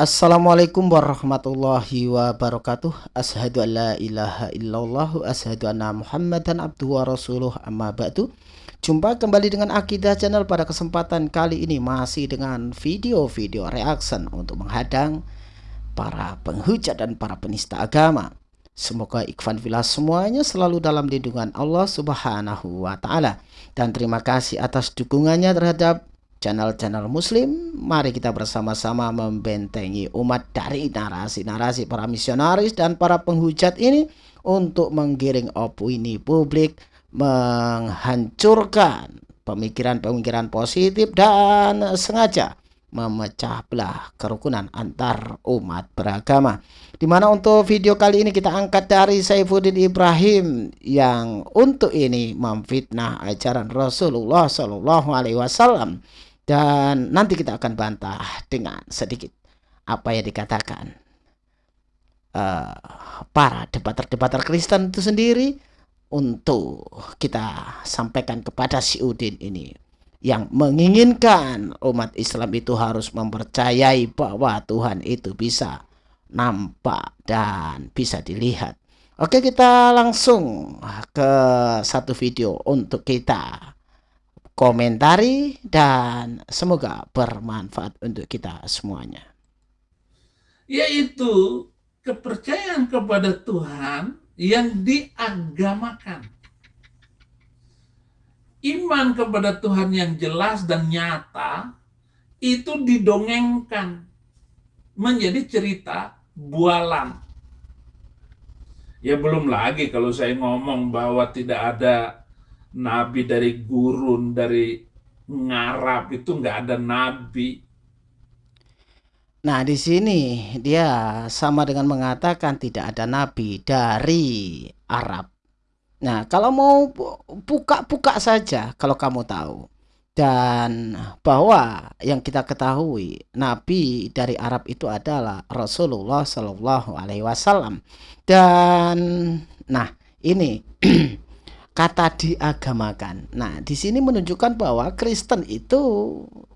Assalamualaikum warahmatullahi wabarakatuh. Ashadu an la ilaha illallah Ashadu anna muhammadan abduhu wa rasuluh. Amma ba'du. Jumpa kembali dengan Akidah Channel pada kesempatan kali ini Masih dengan video-video reaction untuk menghadang Para penghujat dan para penista agama. Semoga Ikhwan Villa semuanya selalu dalam lindungan Allah subhanahu wa ta'ala. Dan terima kasih atas dukungannya terhadap channel-channel muslim mari kita bersama-sama membentengi umat dari narasi-narasi para misionaris dan para penghujat ini untuk menggiring opini publik menghancurkan pemikiran-pemikiran positif dan sengaja memecah belah kerukunan antar umat beragama. Di mana untuk video kali ini kita angkat dari Saifuddin Ibrahim yang untuk ini memfitnah ajaran Rasulullah Shallallahu Alaihi Wasallam dan nanti kita akan bantah dengan sedikit apa yang dikatakan uh, para debater-debater Kristen itu sendiri untuk kita sampaikan kepada si Udin ini yang menginginkan umat Islam itu harus mempercayai bahwa Tuhan itu bisa nampak dan bisa dilihat. Oke kita langsung ke satu video untuk kita komentari dan semoga bermanfaat untuk kita semuanya. Yaitu kepercayaan kepada Tuhan yang diagamakan. Iman kepada Tuhan yang jelas dan nyata itu didongengkan menjadi cerita bualan. Ya belum lagi kalau saya ngomong bahwa tidak ada nabi dari gurun, dari ngarap itu nggak ada nabi. Nah, di sini dia sama dengan mengatakan tidak ada nabi dari Arab. Nah, kalau mau buka-buka saja kalau kamu tahu. Dan bahwa yang kita ketahui nabi dari Arab itu adalah Rasulullah Shallallahu alaihi wasallam. Dan nah, ini kata diagamakan. Nah, di sini menunjukkan bahwa Kristen itu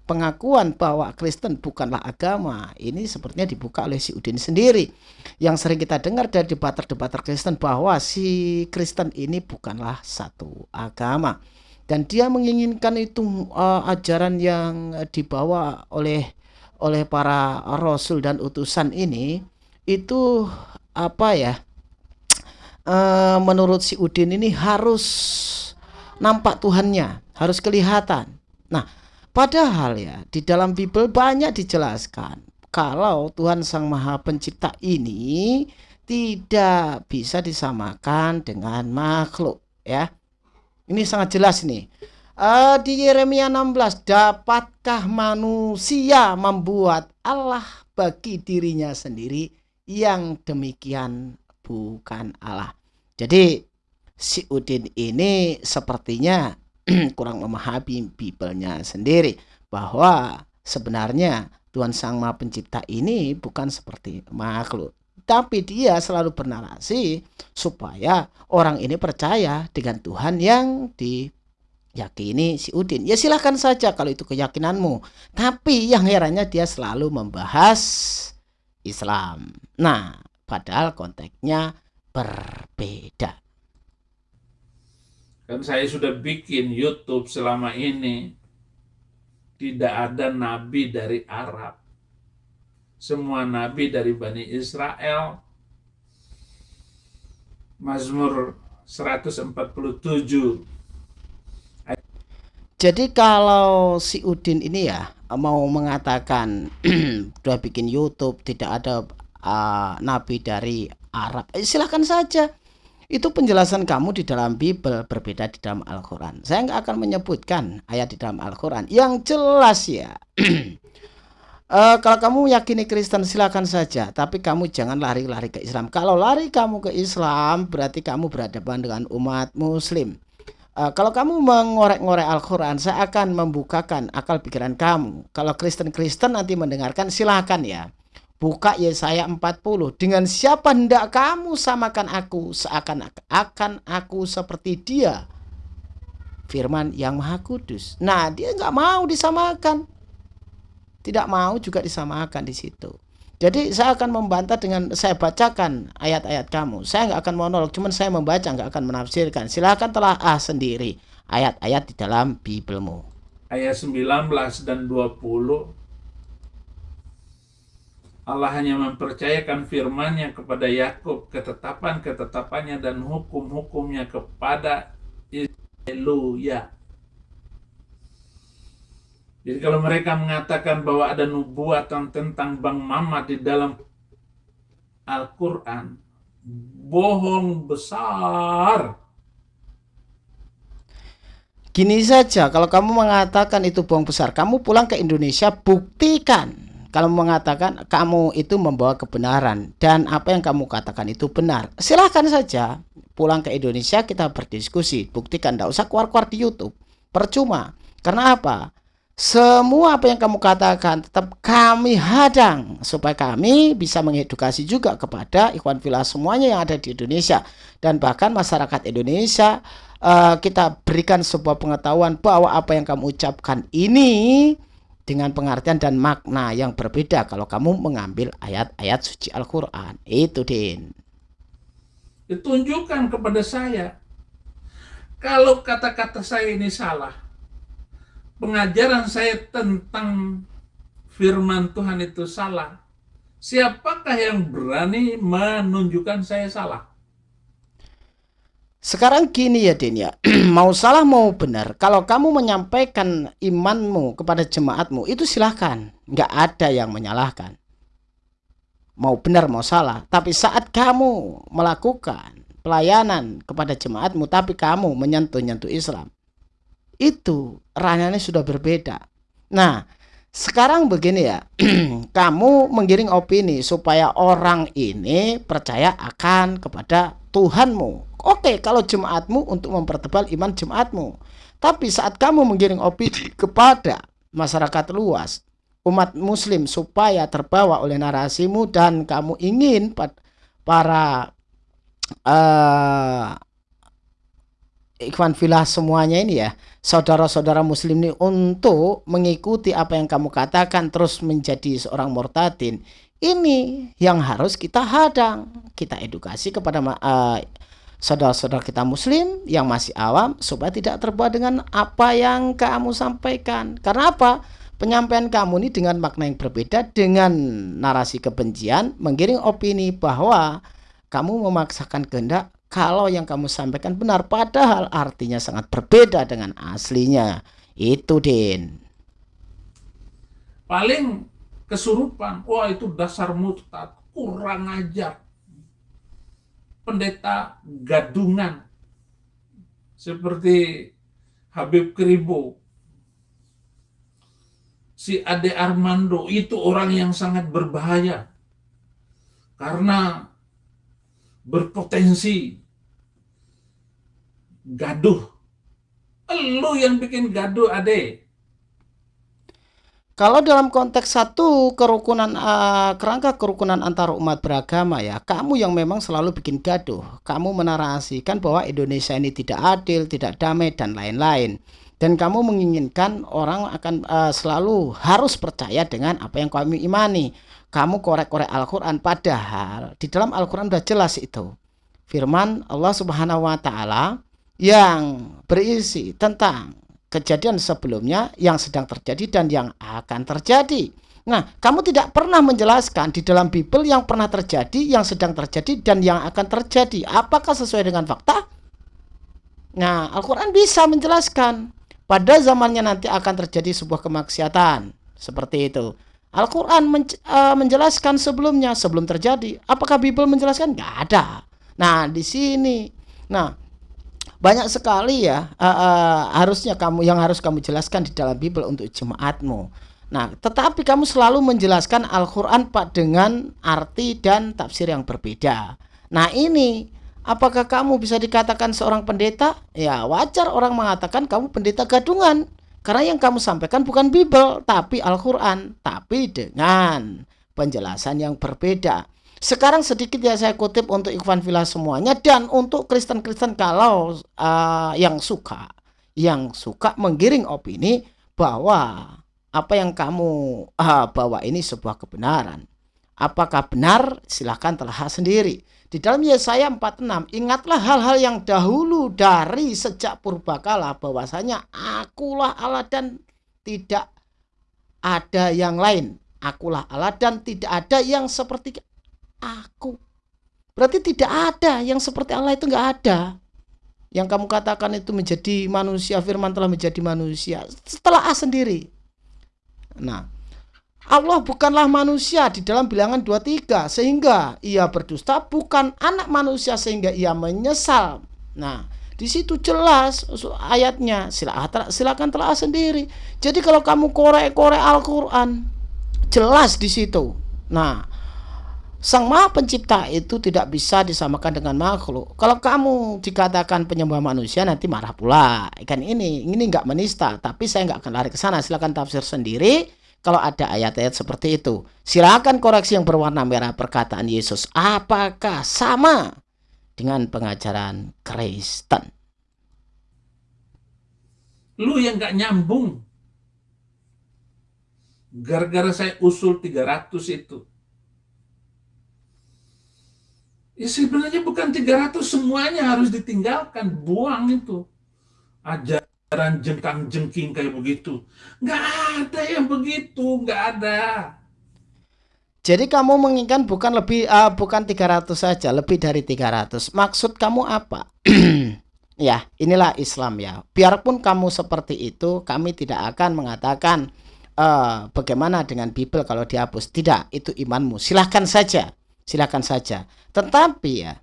pengakuan bahwa Kristen bukanlah agama. Ini sepertinya dibuka oleh si Udin sendiri. Yang sering kita dengar dari debater-debater Kristen bahwa si Kristen ini bukanlah satu agama. Dan dia menginginkan itu uh, ajaran yang dibawa oleh oleh para rasul dan utusan ini itu apa ya? Uh, menurut si Udin ini harus nampak Tuhannya, harus kelihatan. Nah, padahal ya di dalam Bible banyak dijelaskan kalau Tuhan Sang Maha Pencipta ini tidak bisa disamakan dengan makhluk ya. Ini sangat jelas nih. Uh, di Yeremia 16, dapatkah manusia membuat Allah bagi dirinya sendiri yang demikian bukan Allah. Jadi si Udin ini sepertinya kurang memahami Biblenya sendiri bahwa sebenarnya Tuhan Sang Maha Pencipta ini bukan seperti makhluk. Tapi dia selalu bernarasi supaya orang ini percaya dengan Tuhan yang diyakini si Udin. Ya silahkan saja kalau itu keyakinanmu. Tapi yang herannya dia selalu membahas Islam. Nah, padahal konteksnya berbeda. Kan saya sudah bikin YouTube selama ini tidak ada nabi dari Arab. Semua nabi dari Bani Israel. Mazmur 147 jadi kalau si Udin ini ya mau mengatakan sudah bikin YouTube tidak ada uh, nabi dari Arab. Eh, silahkan saja. Itu penjelasan kamu di dalam Bible berbeda di dalam Al-Quran. Saya nggak akan menyebutkan ayat di dalam Al-Quran. Yang jelas ya. Uh, kalau kamu yakini Kristen silakan saja. Tapi kamu jangan lari-lari ke Islam. Kalau lari kamu ke Islam berarti kamu berhadapan dengan umat muslim. Uh, kalau kamu mengorek-ngorek Al-Quran saya akan membukakan akal pikiran kamu. Kalau Kristen-Kristen nanti mendengarkan silahkan ya Buka Yesaya 40. Dengan siapa hendak kamu samakan aku seakan akan aku seperti dia. Firman yang maha kudus. Nah dia nggak mau disamakan. Tidak mau juga disamakan di situ. Jadi saya akan membantah dengan saya bacakan ayat-ayat kamu. Saya nggak akan monolog, cuman saya membaca nggak akan menafsirkan. Silahkan telah ah sendiri ayat-ayat di dalam Biblemu. Ayat 19 dan 20 Allah hanya mempercayakan firman-Nya kepada Yakub, ketetapan-ketetapannya dan hukum-hukumnya kepada Haleluya. Jadi kalau mereka mengatakan bahwa ada nubuatan tentang Bang Mama di dalam Al-Quran, bohong besar. Gini saja, kalau kamu mengatakan itu bohong besar, kamu pulang ke Indonesia, buktikan kalau mengatakan kamu itu membawa kebenaran dan apa yang kamu katakan itu benar, silahkan saja pulang ke Indonesia kita berdiskusi, buktikan, tidak usah keluar-keluar di YouTube, percuma. Karena apa? Semua apa yang kamu katakan tetap kami hadang supaya kami bisa mengedukasi juga kepada ikhwan villa semuanya yang ada di Indonesia dan bahkan masyarakat Indonesia uh, kita berikan sebuah pengetahuan bahwa apa yang kamu ucapkan ini dengan pengertian dan makna yang berbeda kalau kamu mengambil ayat-ayat suci Al-Quran. Itu, Din. Ditunjukkan kepada saya. Kalau kata-kata saya ini salah, pengajaran saya tentang firman Tuhan itu salah, siapakah yang berani menunjukkan saya salah? Sekarang gini ya Din ya, mau salah mau benar, kalau kamu menyampaikan imanmu kepada jemaatmu itu silahkan, nggak ada yang menyalahkan. Mau benar mau salah, tapi saat kamu melakukan pelayanan kepada jemaatmu tapi kamu menyentuh-nyentuh Islam, itu ranahnya sudah berbeda. Nah, sekarang begini ya, kamu menggiring opini supaya orang ini percaya akan kepada Tuhanmu Oke, kalau jemaatmu untuk mempertebal iman jemaatmu. Tapi saat kamu menggiring opini kepada masyarakat luas, umat muslim supaya terbawa oleh narasimu dan kamu ingin para uh, ikhwan filah semuanya ini ya, saudara-saudara muslim ini untuk mengikuti apa yang kamu katakan terus menjadi seorang murtadin. Ini yang harus kita hadang, kita edukasi kepada uh, saudara-saudara kita muslim yang masih awam supaya tidak terbawa dengan apa yang kamu sampaikan. Karena apa? Penyampaian kamu ini dengan makna yang berbeda dengan narasi kebencian menggiring opini bahwa kamu memaksakan kehendak kalau yang kamu sampaikan benar padahal artinya sangat berbeda dengan aslinya. Itu Din. Paling kesurupan. Wah itu dasar murtad, kurang ajar pendeta gadungan seperti Habib Kribo si Ade Armando itu orang yang sangat berbahaya karena berpotensi gaduh. Lu yang bikin gaduh, Ade. Kalau dalam konteks satu kerukunan uh, kerangka kerukunan antar umat beragama ya, kamu yang memang selalu bikin gaduh, kamu menarasikan bahwa Indonesia ini tidak adil, tidak damai dan lain-lain. Dan kamu menginginkan orang akan uh, selalu harus percaya dengan apa yang kamu imani. Kamu korek-korek Al-Qur'an padahal di dalam Al-Qur'an sudah jelas itu. Firman Allah Subhanahu wa taala yang berisi tentang kejadian sebelumnya yang sedang terjadi dan yang akan terjadi. Nah, kamu tidak pernah menjelaskan di dalam Bible yang pernah terjadi, yang sedang terjadi, dan yang akan terjadi. Apakah sesuai dengan fakta? Nah, Al-Quran bisa menjelaskan. Pada zamannya nanti akan terjadi sebuah kemaksiatan. Seperti itu. Al-Quran men uh, menjelaskan sebelumnya, sebelum terjadi. Apakah Bible menjelaskan? Gak ada. Nah, di sini. Nah, banyak sekali ya uh, uh, harusnya kamu yang harus kamu jelaskan di dalam Bible untuk jemaatmu. Nah, tetapi kamu selalu menjelaskan Al-Qur'an Pak dengan arti dan tafsir yang berbeda. Nah, ini apakah kamu bisa dikatakan seorang pendeta? Ya, wajar orang mengatakan kamu pendeta gadungan. Karena yang kamu sampaikan bukan Bible, tapi Al-Qur'an, tapi dengan penjelasan yang berbeda. Sekarang sedikit ya saya kutip untuk Ikhwan Villa semuanya dan untuk Kristen-Kristen kalau uh, yang suka yang suka menggiring opini bahwa apa yang kamu uh, bawa ini sebuah kebenaran. Apakah benar? Silahkan telah sendiri. Di dalam Yesaya 46, ingatlah hal-hal yang dahulu dari sejak purbakala bahwasanya akulah Allah dan tidak ada yang lain. Akulah Allah dan tidak ada yang seperti aku. Berarti tidak ada yang seperti Allah itu nggak ada. Yang kamu katakan itu menjadi manusia, firman telah menjadi manusia. Setelah A sendiri. Nah, Allah bukanlah manusia di dalam bilangan 23 sehingga ia berdusta bukan anak manusia sehingga ia menyesal. Nah, di situ jelas ayatnya. Silakan silakan telah sendiri. Jadi kalau kamu korek-korek Al-Qur'an jelas di situ. Nah, Sang Maha Pencipta itu tidak bisa disamakan dengan makhluk. Kalau kamu dikatakan penyembah manusia nanti marah pula. Ikan ini ini nggak menista, tapi saya nggak akan lari ke sana. Silakan tafsir sendiri kalau ada ayat-ayat seperti itu. Silakan koreksi yang berwarna merah perkataan Yesus. Apakah sama dengan pengajaran Kristen? Lu yang gak nyambung. Gara-gara saya usul 300 itu. Ya sebenarnya bukan 300 semuanya harus ditinggalkan. Buang itu. Ajar ajaran jengkang jengking kayak begitu. Nggak ada yang begitu, nggak ada. Jadi kamu menginginkan bukan lebih uh, bukan 300 saja, lebih dari 300. Maksud kamu apa? ya, inilah Islam ya. Biarpun kamu seperti itu, kami tidak akan mengatakan uh, bagaimana dengan Bible kalau dihapus. Tidak, itu imanmu. Silahkan saja. Silahkan saja. Tetapi ya,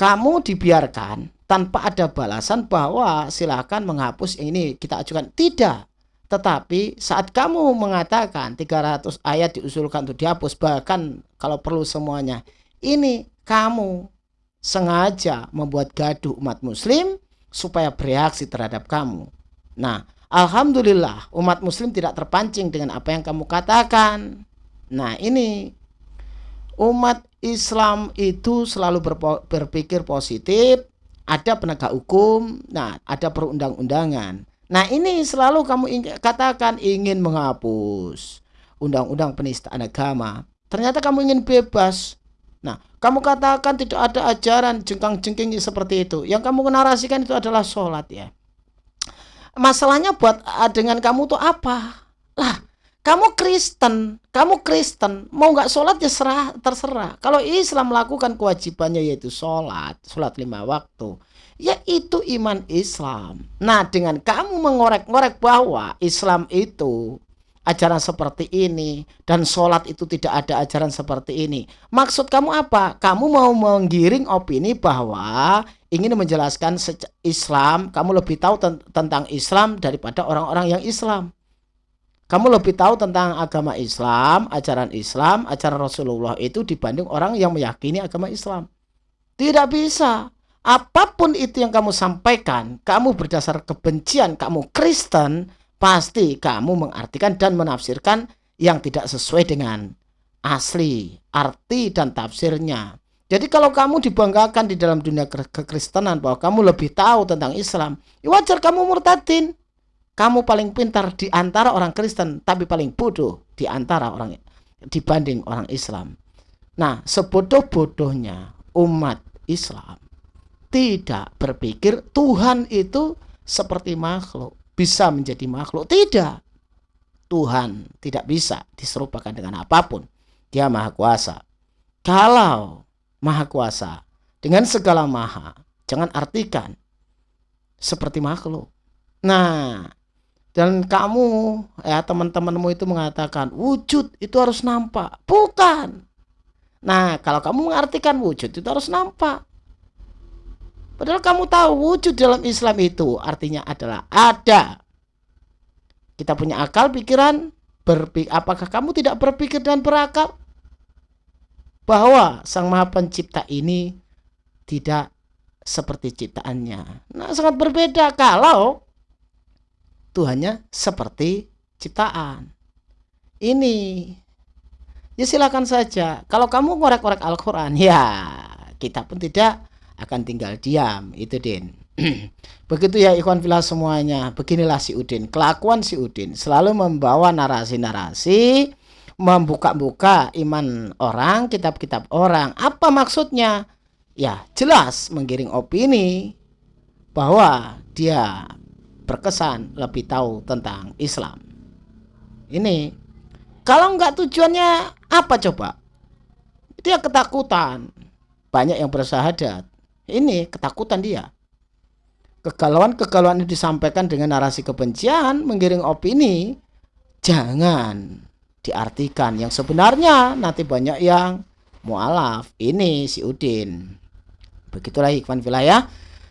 kamu dibiarkan tanpa ada balasan bahwa silakan menghapus ini kita ajukan. Tidak. Tetapi saat kamu mengatakan 300 ayat diusulkan untuk dihapus bahkan kalau perlu semuanya ini kamu sengaja membuat gaduh umat muslim supaya bereaksi terhadap kamu. Nah Alhamdulillah umat muslim tidak terpancing dengan apa yang kamu katakan. Nah ini umat Islam itu selalu berpikir positif ada penegak hukum, nah ada perundang-undangan. Nah ini selalu kamu ingin, katakan ingin menghapus undang-undang penistaan agama. Ternyata kamu ingin bebas. Nah kamu katakan tidak ada ajaran jengkang-jengking seperti itu. Yang kamu narasikan itu adalah sholat ya. Masalahnya buat ah, dengan kamu tuh apa? Lah kamu Kristen, kamu Kristen, mau nggak sholat ya serah, terserah. Kalau Islam melakukan kewajibannya yaitu sholat, sholat lima waktu, ya itu iman Islam. Nah dengan kamu mengorek-ngorek bahwa Islam itu ajaran seperti ini dan sholat itu tidak ada ajaran seperti ini. Maksud kamu apa? Kamu mau menggiring opini bahwa ingin menjelaskan Islam, kamu lebih tahu tentang Islam daripada orang-orang yang Islam kamu lebih tahu tentang agama Islam, ajaran Islam, ajaran Rasulullah itu dibanding orang yang meyakini agama Islam. Tidak bisa. Apa pun itu yang kamu sampaikan, kamu berdasar kebencian, kamu Kristen, pasti kamu mengartikan dan menafsirkan yang tidak sesuai dengan asli, arti dan tafsirnya. Jadi kalau kamu dibanggakan di dalam dunia kekristenan bahwa kamu lebih tahu tentang Islam, ya wajar kamu murtadin kamu paling pintar di antara orang Kristen, tapi paling bodoh di antara orang dibanding orang Islam. Nah, sebodoh-bodohnya umat Islam tidak berpikir Tuhan itu seperti makhluk, bisa menjadi makhluk. Tidak. Tuhan tidak bisa diserupakan dengan apa pun. Dia maha kuasa. Kalau maha kuasa dengan segala maha, jangan artikan seperti makhluk. Nah, dan kamu ya teman-temanmu itu mengatakan wujud itu harus nampak. Bukan. Nah kalau kamu mengartikan wujud itu harus nampak. Padahal kamu tahu wujud dalam Islam itu artinya adalah ada. Kita punya akal pikiran berpikir apakah kamu tidak berpikir dan berakal? Bahwa sang maha pencipta ini tidak seperti ciptaannya. Nah sangat berbeda kalau Tuhannya seperti ciptaan. Ini ya silakan saja. Kalau kamu ngorek-ngorek Al-Qur'an, ya kita pun tidak akan tinggal diam. Itu Din. Begitu ya ikhwan filah semuanya. Beginilah si Udin. Kelakuan si Udin selalu membawa narasi-narasi membuka-buka iman orang, kitab-kitab orang. Apa maksudnya? Ya, jelas menggiring opini bahwa dia berkesan lebih tahu tentang Islam. Ini kalau nggak tujuannya apa coba? Dia ketakutan. Banyak yang bersahadat. Ini ketakutan dia. Kegalauan-kegalauan ini disampaikan dengan narasi kebencian, menggiring opini, jangan diartikan yang sebenarnya nanti banyak yang mualaf ini si Udin begitulah ikhwan wilayah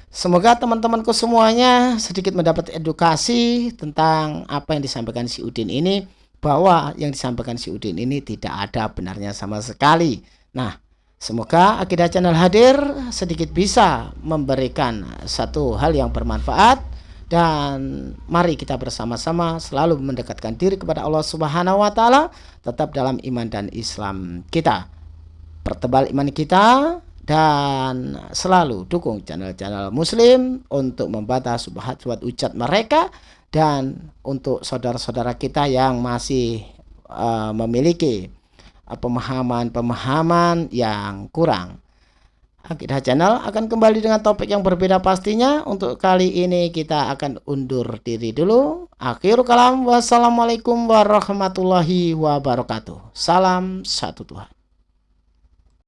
semoga teman-temanku semuanya sedikit mendapat edukasi tentang apa yang disampaikan si Udin ini bahwa yang disampaikan si Udin ini tidak ada benarnya sama sekali nah semoga Akidah Channel hadir sedikit bisa memberikan satu hal yang bermanfaat dan mari kita bersama-sama selalu mendekatkan diri kepada Allah Subhanahu wa taala tetap dalam iman dan Islam kita. Pertebal iman kita dan selalu dukung channel-channel muslim untuk membantah subhat-subhat ucat mereka dan untuk saudara-saudara kita yang masih uh, memiliki pemahaman-pemahaman yang kurang Akidah Channel akan kembali dengan topik yang berbeda pastinya. Untuk kali ini kita akan undur diri dulu. Akhir kalam. Wassalamualaikum warahmatullahi wabarakatuh. Salam satu Tuhan.